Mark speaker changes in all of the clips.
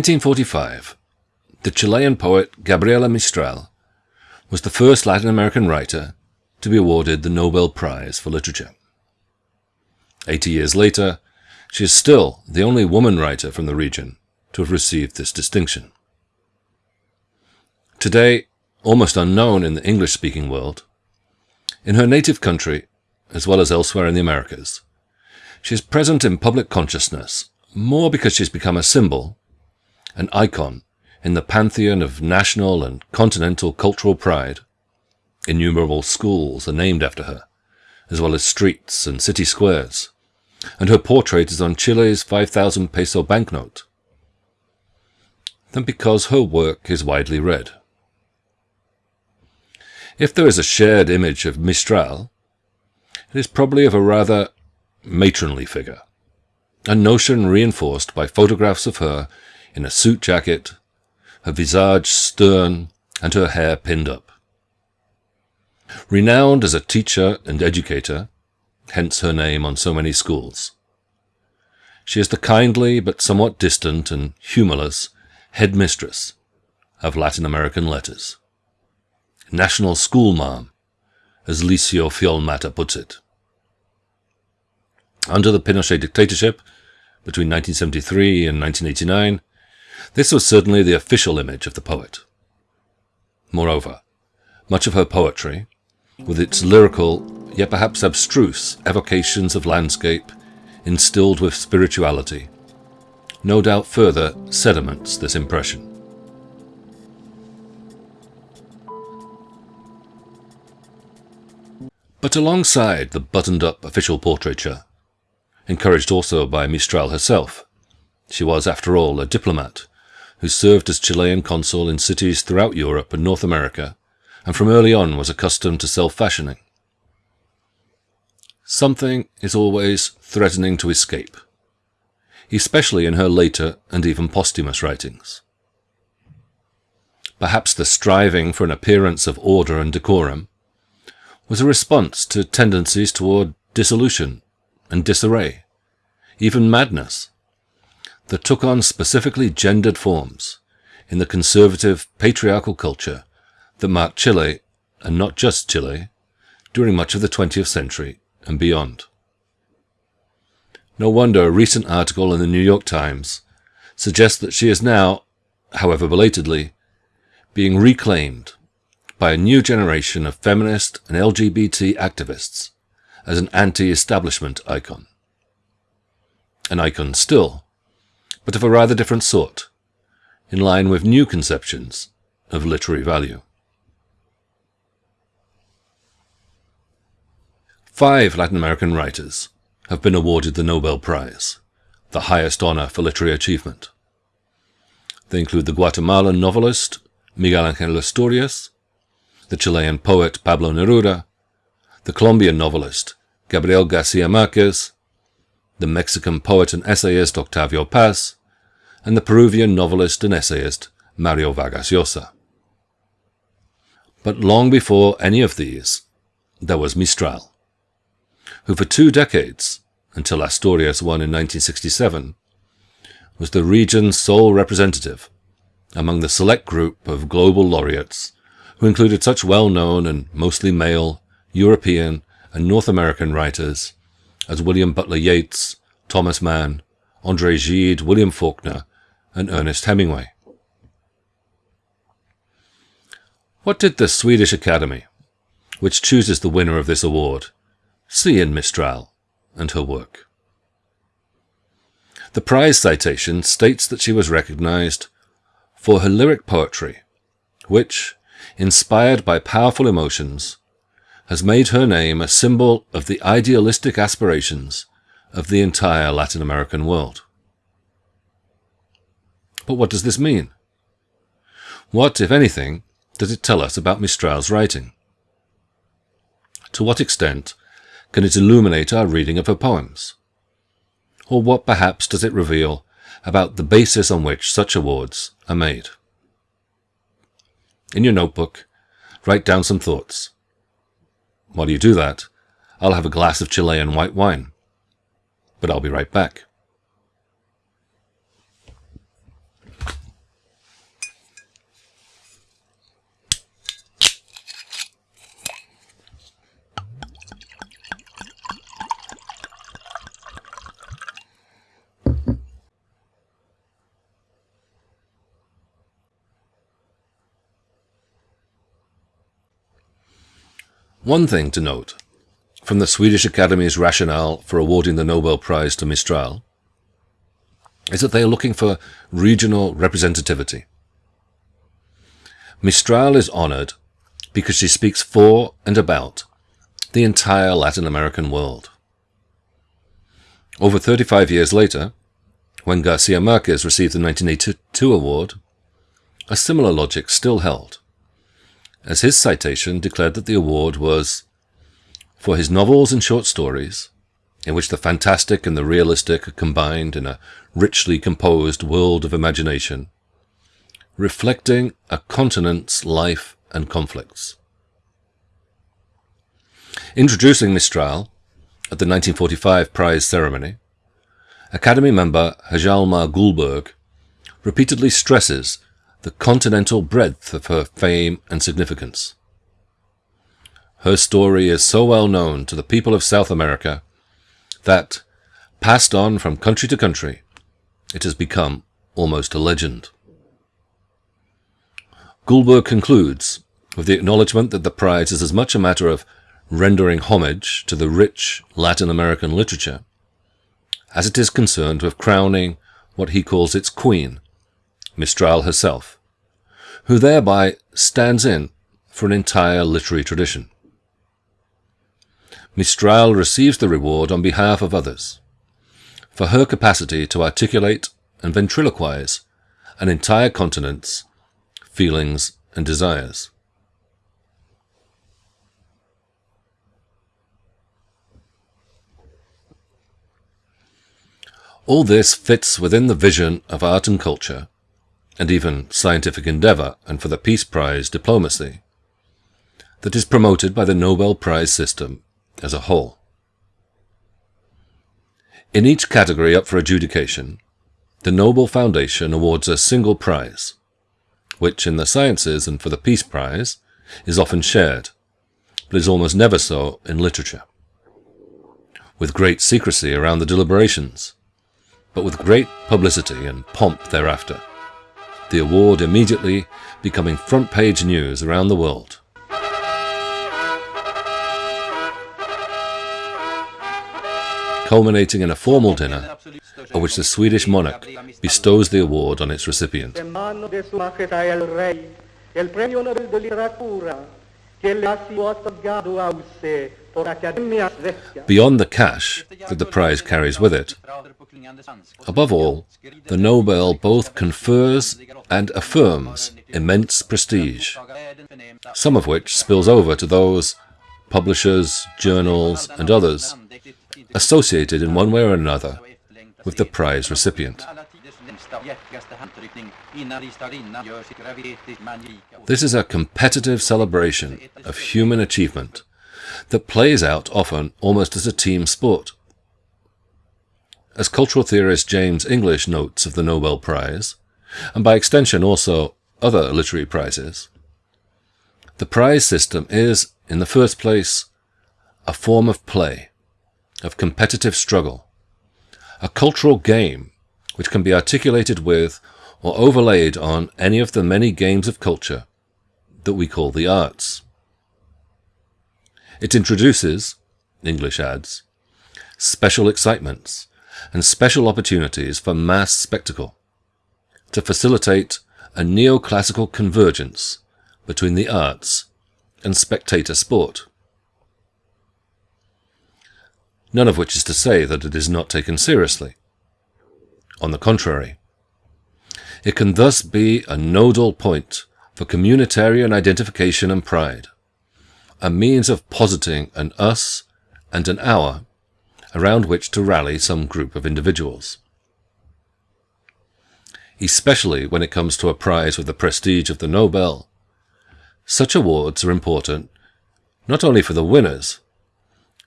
Speaker 1: 1945, the Chilean poet Gabriela Mistral was the first Latin American writer to be awarded the Nobel Prize for Literature. Eighty years later, she is still the only woman writer from the region to have received this distinction. Today, almost unknown in the English-speaking world, in her native country, as well as elsewhere in the Americas, she is present in public consciousness more because she's become a symbol, an icon in the pantheon of national and continental cultural pride. Innumerable schools are named after her, as well as streets and city squares, and her portrait is on Chile's 5,000 peso banknote, than because her work is widely read. If there is a shared image of Mistral, it is probably of a rather matronly figure, a notion reinforced by photographs of her in a suit jacket, her visage stern, and her hair pinned up. Renowned as a teacher and educator, hence her name on so many schools, she is the kindly but somewhat distant and humorless headmistress of Latin American letters. National school mom, as Licia Fiol-Matta puts it. Under the Pinochet dictatorship, between 1973 and 1989, this was certainly the official image of the poet. Moreover, much of her poetry, with its lyrical, yet perhaps abstruse, evocations of landscape, instilled with spirituality, no doubt further sediments this impression. But alongside the buttoned-up official portraiture, encouraged also by Mistral herself, she was, after all, a diplomat who served as Chilean consul in cities throughout Europe and North America, and from early on was accustomed to self-fashioning. Something is always threatening to escape, especially in her later and even posthumous writings. Perhaps the striving for an appearance of order and decorum was a response to tendencies toward dissolution and disarray, even madness, that took on specifically gendered forms in the conservative patriarchal culture that marked Chile, and not just Chile, during much of the 20th century and beyond. No wonder a recent article in the New York Times suggests that she is now, however belatedly, being reclaimed by a new generation of feminist and LGBT activists as an anti-establishment icon. An icon still, but of a rather different sort, in line with new conceptions of literary value. Five Latin American writers have been awarded the Nobel Prize, the highest honor for literary achievement. They include the Guatemalan novelist Miguel Angel Asturias, the Chilean poet Pablo Neruda, the Colombian novelist Gabriel Garcia Marquez, the Mexican poet and essayist Octavio Paz, and the Peruvian novelist and essayist Mario Vargas Llosa. But long before any of these, there was Mistral, who for two decades, until Asturias won in 1967, was the region's sole representative among the select group of global laureates who included such well-known and mostly male European and North American writers as William Butler Yeats, Thomas Mann, André Gide, William Faulkner, and Ernest Hemingway. What did the Swedish Academy, which chooses the winner of this award, see in Mistral and her work? The prize citation states that she was recognized for her lyric poetry, which, inspired by powerful emotions, has made her name a symbol of the idealistic aspirations of the entire Latin American world. But what does this mean? What, if anything, does it tell us about Mistral's writing? To what extent can it illuminate our reading of her poems? Or what perhaps does it reveal about the basis on which such awards are made? In your notebook, write down some thoughts. While you do that, I'll have a glass of Chilean white wine. But I'll be right back. One thing to note from the Swedish Academy's rationale for awarding the Nobel Prize to Mistral is that they are looking for regional representativity. Mistral is honored because she speaks for and about the entire Latin American world. Over 35 years later, when Garcia Marquez received the 1982 award, a similar logic still held, as his citation declared that the award was for his novels and short stories, in which the fantastic and the realistic are combined in a richly composed world of imagination, reflecting a continent's life and conflicts. Introducing Mistral at the 1945 prize ceremony, Academy member Hjalmar Gullberg repeatedly stresses the continental breadth of her fame and significance. Her story is so well known to the people of South America that, passed on from country to country, it has become almost a legend. Gullberg concludes with the acknowledgement that the prize is as much a matter of rendering homage to the rich Latin American literature as it is concerned with crowning what he calls its queen, Mistral herself, who thereby stands in for an entire literary tradition. Mistral receives the reward on behalf of others, for her capacity to articulate and ventriloquize an entire continent's feelings and desires. All this fits within the vision of art and culture, and even scientific endeavor and for the Peace Prize diplomacy, that is promoted by the Nobel Prize system as a whole. In each category up for adjudication, the Nobel Foundation awards a single prize, which in the sciences and for the Peace Prize is often shared, but is almost never so in literature. With great secrecy around the deliberations, but with great publicity and pomp thereafter, the award immediately becoming front page news around the world. culminating in a formal dinner at which the Swedish monarch bestows the award on its recipient. Beyond the cash that the prize carries with it, above all, the Nobel both confers and affirms immense prestige, some of which spills over to those publishers, journals, and others associated in one way or another with the prize recipient. This is a competitive celebration of human achievement that plays out often almost as a team sport. As cultural theorist James English notes of the Nobel Prize, and by extension also other literary prizes, the prize system is, in the first place, a form of play of competitive struggle, a cultural game which can be articulated with or overlaid on any of the many games of culture that we call the arts. It introduces, English adds, special excitements and special opportunities for mass spectacle to facilitate a neoclassical convergence between the arts and spectator sport none of which is to say that it is not taken seriously. On the contrary, it can thus be a nodal point for communitarian identification and pride, a means of positing an us and an our around which to rally some group of individuals. Especially when it comes to a prize with the prestige of the Nobel, such awards are important not only for the winners,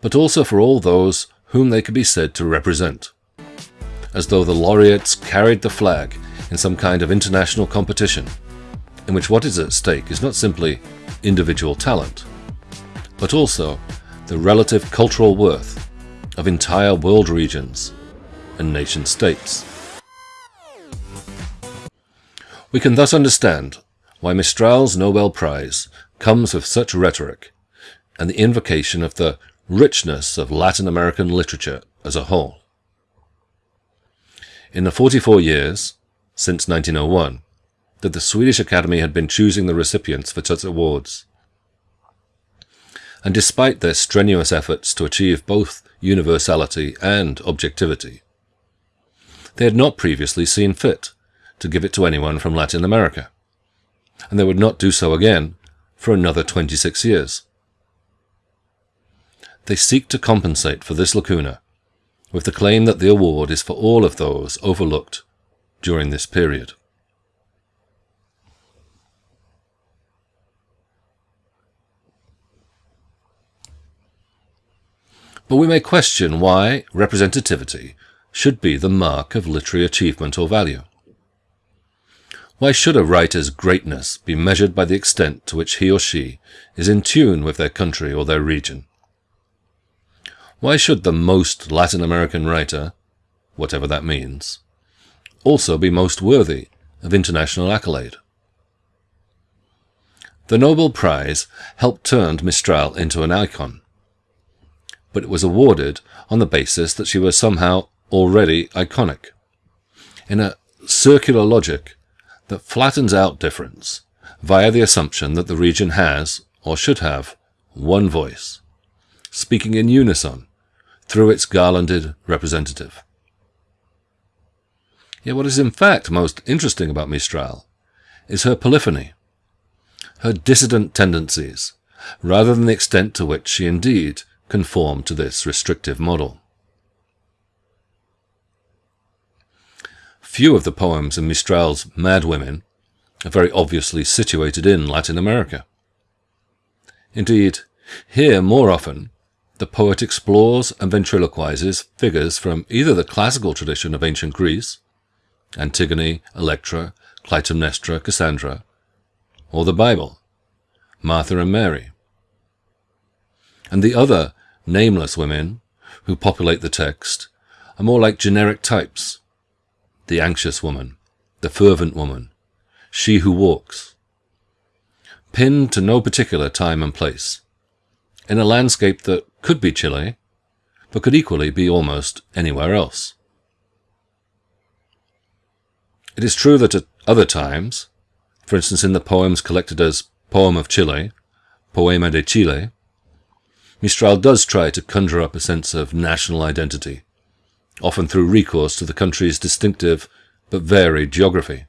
Speaker 1: but also for all those whom they could be said to represent, as though the laureates carried the flag in some kind of international competition, in which what is at stake is not simply individual talent, but also the relative cultural worth of entire world regions and nation states. We can thus understand why Mistral's Nobel Prize comes with such rhetoric and the invocation of the richness of Latin American literature as a whole. In the 44 years, since 1901, that the Swedish Academy had been choosing the recipients for such awards. And despite their strenuous efforts to achieve both universality and objectivity, they had not previously seen fit to give it to anyone from Latin America, and they would not do so again for another 26 years. They seek to compensate for this lacuna with the claim that the award is for all of those overlooked during this period. But we may question why representativity should be the mark of literary achievement or value. Why should a writer's greatness be measured by the extent to which he or she is in tune with their country or their region? Why should the most Latin American writer, whatever that means, also be most worthy of international accolade? The Nobel Prize helped turn Mistral into an icon, but it was awarded on the basis that she was somehow already iconic. In a circular logic that flattens out difference via the assumption that the region has, or should have, one voice, speaking in unison through its garlanded representative. Yet what is in fact most interesting about Mistral is her polyphony, her dissident tendencies, rather than the extent to which she indeed conformed to this restrictive model. Few of the poems in Mistral's Mad Women are very obviously situated in Latin America. Indeed, here more often the poet explores and ventriloquizes figures from either the classical tradition of ancient Greece, Antigone, Electra, Clytemnestra, Cassandra, or the Bible, Martha and Mary. And the other nameless women who populate the text are more like generic types, the anxious woman, the fervent woman, she who walks, pinned to no particular time and place, in a landscape that could be Chile, but could equally be almost anywhere else. It is true that at other times, for instance in the poems collected as Poem of Chile, Poema de Chile, Mistral does try to conjure up a sense of national identity, often through recourse to the country's distinctive but varied geography.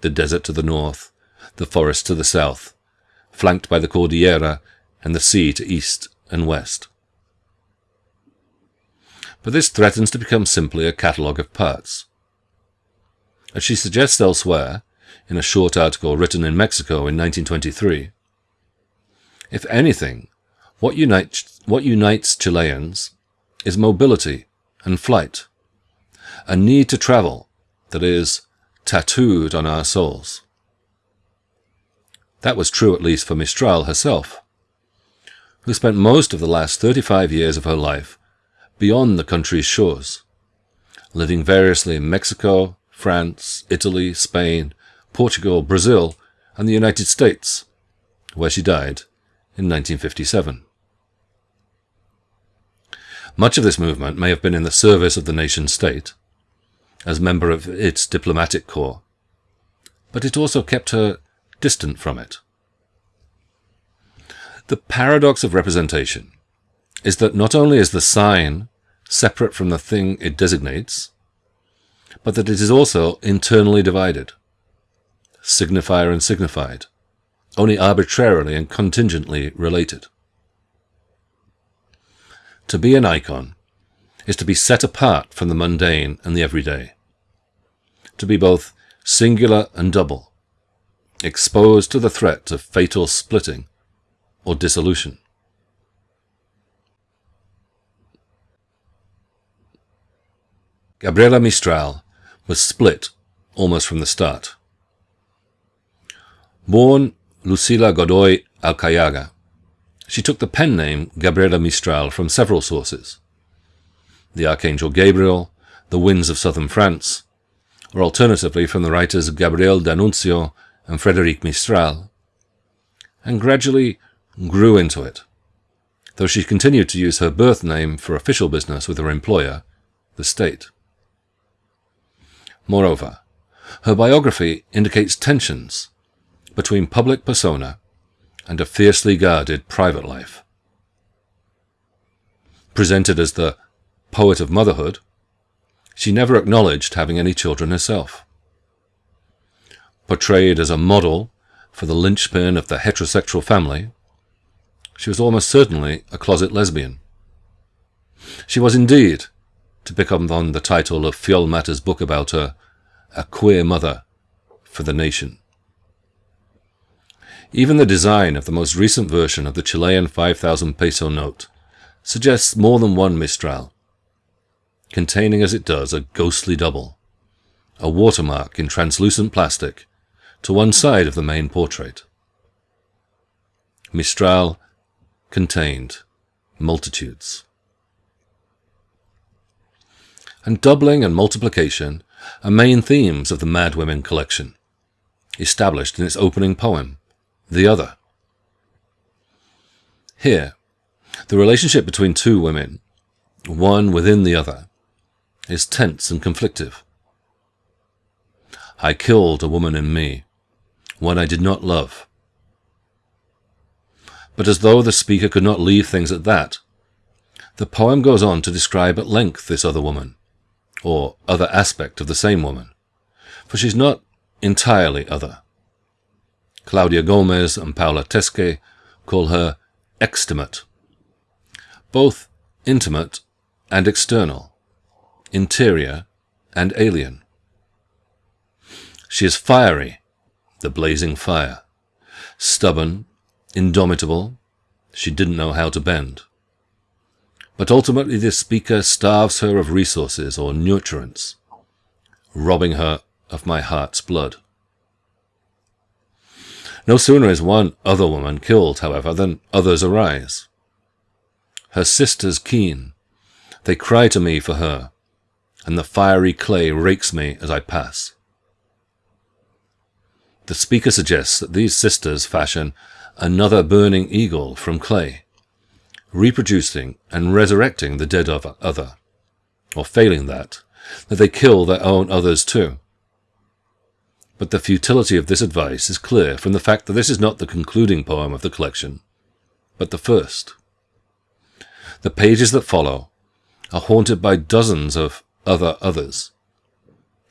Speaker 1: The desert to the north, the forest to the south, flanked by the Cordillera and the sea to east and west. But this threatens to become simply a catalogue of parts. As she suggests elsewhere, in a short article written in Mexico in 1923, if anything, what unites, what unites Chileans is mobility and flight, a need to travel that is tattooed on our souls. That was true at least for Mistral herself, who spent most of the last 35 years of her life beyond the country's shores, living variously in Mexico, France, Italy, Spain, Portugal, Brazil, and the United States, where she died in 1957. Much of this movement may have been in the service of the nation state, as member of its diplomatic corps, but it also kept her distant from it. The paradox of representation is that not only is the sign separate from the thing it designates, but that it is also internally divided, signifier and signified, only arbitrarily and contingently related. To be an icon is to be set apart from the mundane and the everyday. To be both singular and double, exposed to the threat of fatal splitting or dissolution. Gabriela Mistral was split almost from the start. Born Lucila Godoy Alcayaga, she took the pen name Gabriela Mistral from several sources. The Archangel Gabriel, the winds of southern France, or alternatively from the writers Gabriel D'Annunzio and Frédéric Mistral, and gradually grew into it though she continued to use her birth name for official business with her employer, the state. Moreover, her biography indicates tensions between public persona and a fiercely guarded private life. Presented as the poet of motherhood, she never acknowledged having any children herself. Portrayed as a model for the linchpin of the heterosexual family, she was almost certainly a closet lesbian. She was indeed, to pick up on the title of Fiol-Matta's book about her, a queer mother for the nation. Even the design of the most recent version of the Chilean 5,000 peso note suggests more than one Mistral, containing as it does a ghostly double, a watermark in translucent plastic, to one side of the main portrait. Mistral contained multitudes. And doubling and multiplication are main themes of the Mad Women collection, established in its opening poem, The Other. Here, the relationship between two women, one within the other, is tense and conflictive. I killed a woman in me, one I did not love. But as though the speaker could not leave things at that, the poem goes on to describe at length this other woman, or other aspect of the same woman, for she's not entirely other. Claudia Gomez and Paula Tesche call her extimate, both intimate and external, interior and alien. She is fiery, the blazing fire, stubborn, indomitable, she didn't know how to bend. But ultimately this speaker starves her of resources or nutrients, robbing her of my heart's blood. No sooner is one other woman killed, however, than others arise. Her sisters keen, they cry to me for her, and the fiery clay rakes me as I pass. The speaker suggests that these sisters fashion another burning eagle from clay, reproducing and resurrecting the dead of other, or failing that, that they kill their own others too. But the futility of this advice is clear from the fact that this is not the concluding poem of the collection, but the first. The pages that follow are haunted by dozens of other others,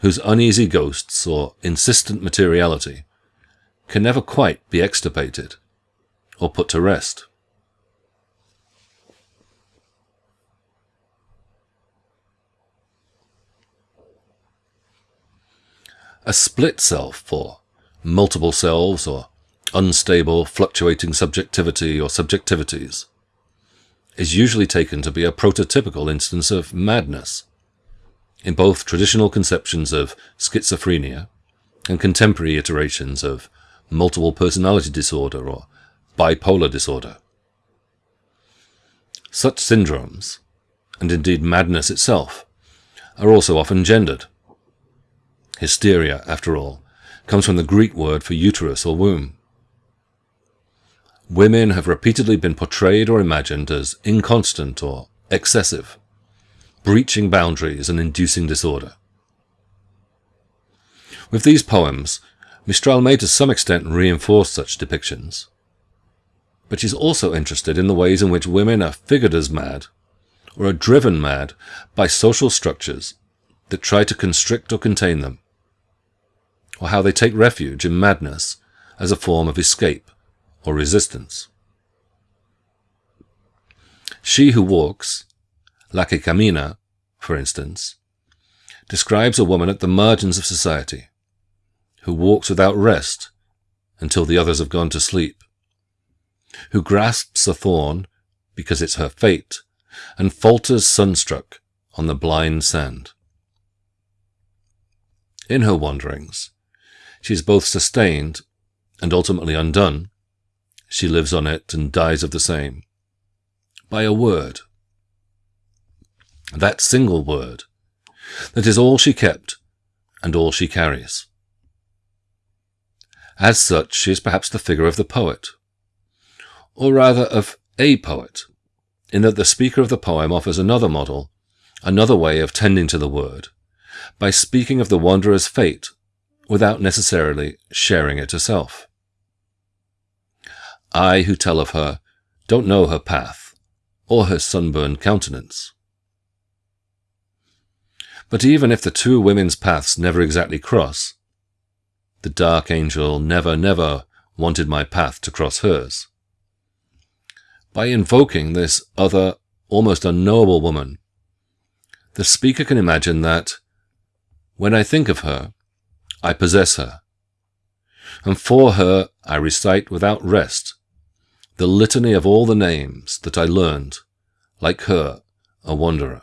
Speaker 1: whose uneasy ghosts or insistent materiality can never quite be extirpated or put to rest. A split self or multiple selves or unstable, fluctuating subjectivity or subjectivities is usually taken to be a prototypical instance of madness in both traditional conceptions of schizophrenia and contemporary iterations of multiple personality disorder or bipolar disorder. Such syndromes, and indeed madness itself, are also often gendered. Hysteria, after all, comes from the Greek word for uterus or womb. Women have repeatedly been portrayed or imagined as inconstant or excessive, breaching boundaries and inducing disorder. With these poems, Mistral may to some extent reinforce such depictions. But she's also interested in the ways in which women are figured as mad, or are driven mad by social structures that try to constrict or contain them or how they take refuge in madness as a form of escape or resistance. She who walks, La que camina, for instance, describes a woman at the margins of society, who walks without rest until the others have gone to sleep, who grasps a thorn because it's her fate, and falters sunstruck on the blind sand. In her wanderings, she is both sustained and ultimately undone. She lives on it and dies of the same. By a word. That single word. That is all she kept and all she carries. As such, she is perhaps the figure of the poet, or rather of a poet, in that the speaker of the poem offers another model, another way of tending to the word, by speaking of the wanderer's fate without necessarily sharing it herself. I who tell of her don't know her path or her sunburned countenance. But even if the two women's paths never exactly cross, the dark angel never, never wanted my path to cross hers. By invoking this other, almost unknowable woman, the speaker can imagine that when I think of her, I possess her, and for her I recite without rest the litany of all the names that I learned, like her, a wanderer.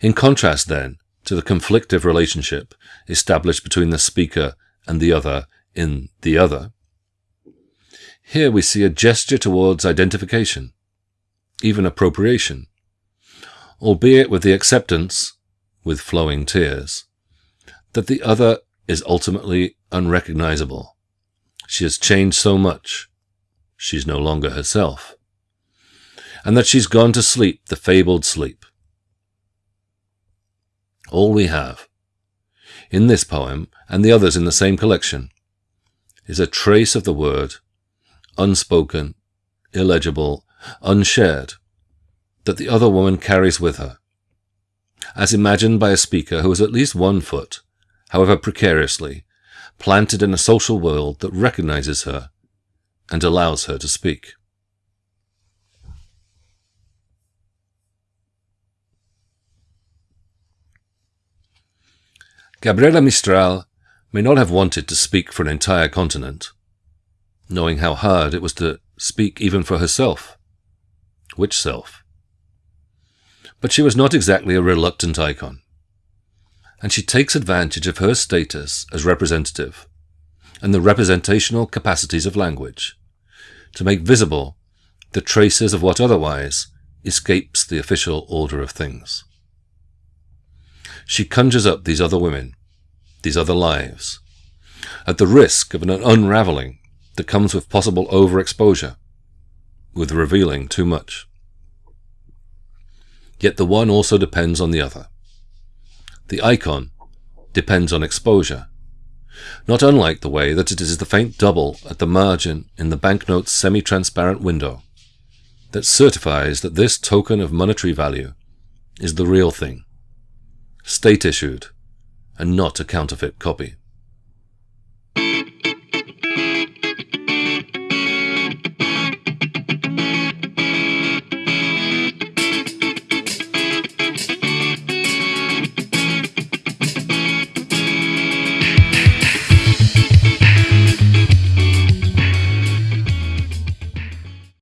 Speaker 1: In contrast, then, to the conflictive relationship established between the speaker and the other in the other, here we see a gesture towards identification, even appropriation, albeit with the acceptance, with flowing tears, that the other is ultimately unrecognizable. She has changed so much, she's no longer herself, and that she's gone to sleep the fabled sleep. All we have, in this poem and the others in the same collection, is a trace of the word unspoken, illegible, unshared, that the other woman carries with her, as imagined by a speaker who has at least one foot, however precariously, planted in a social world that recognizes her and allows her to speak. Gabriela Mistral may not have wanted to speak for an entire continent, knowing how hard it was to speak even for herself. Which self? But she was not exactly a reluctant icon, and she takes advantage of her status as representative and the representational capacities of language to make visible the traces of what otherwise escapes the official order of things. She conjures up these other women, these other lives, at the risk of an unraveling that comes with possible overexposure, with revealing too much. Yet the one also depends on the other. The icon depends on exposure, not unlike the way that it is the faint double at the margin in the banknote's semi-transparent window that certifies that this token of monetary value is the real thing, state-issued, and not a counterfeit copy.